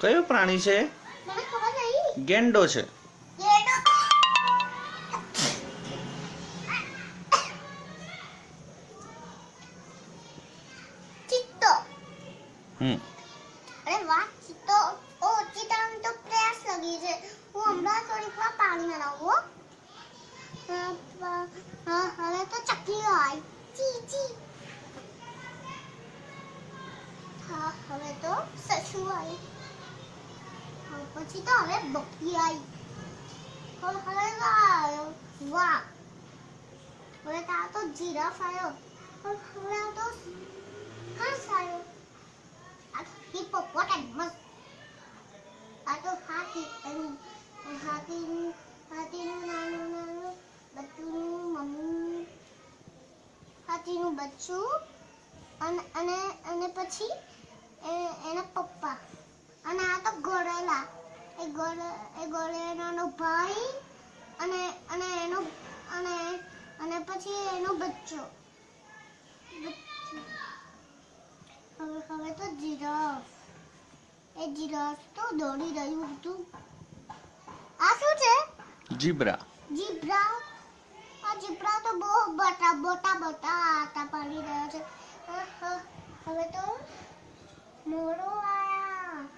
કયું પ્રાણી છે? ગેંડો છે. હમ. અરે વાહ ચિત્તો. ઓ ચિત્તાને તો પ્રેસ લગી છે. હું હમણાં થોડીક વાર પાણીમાં નાવું હવે તો ચકલી આવી. ચી ચી. હા હવે તો સસુ આવી હા, પછી તો હવે બકરી આવી હવે હવે તો આવ્યો વાહ હવે તો આ તો જીરાફ આવ્યો હવે હવે આ તો હંસ આવ્યો આ તો હિપ્પોપોટેમસ આ તો હાથી એનું હાથીનું હાથીનું નાનું નાનું બચ્ચુનું મમ્મી હાથીનું બચ્ચું અને અને અને પછી એ- એના પપ્પા અને આ તો ગોરેલા એ ગોરે ભાઈ અને અને એનો અને અને પછી એનો બચ્ચો. હવે હવે તો જીરાફ. એ જીરાફ તો દોડી રહ્યું હતું. આ શું છે? જીબ્રા. જીબ્રા? આ જીબ્રા તો બહુ બટા બોટા બોટા આટા પાડી રહ્યા છે. હવે તો મોરો આયા.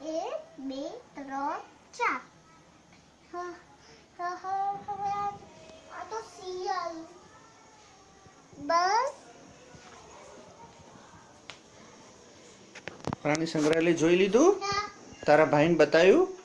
એક બે ત્રણ ચાર તો બસ પ્રાણી સંગ્રહાલય જોઈ લીધું? તારા ભાઈને બતાવ્યું?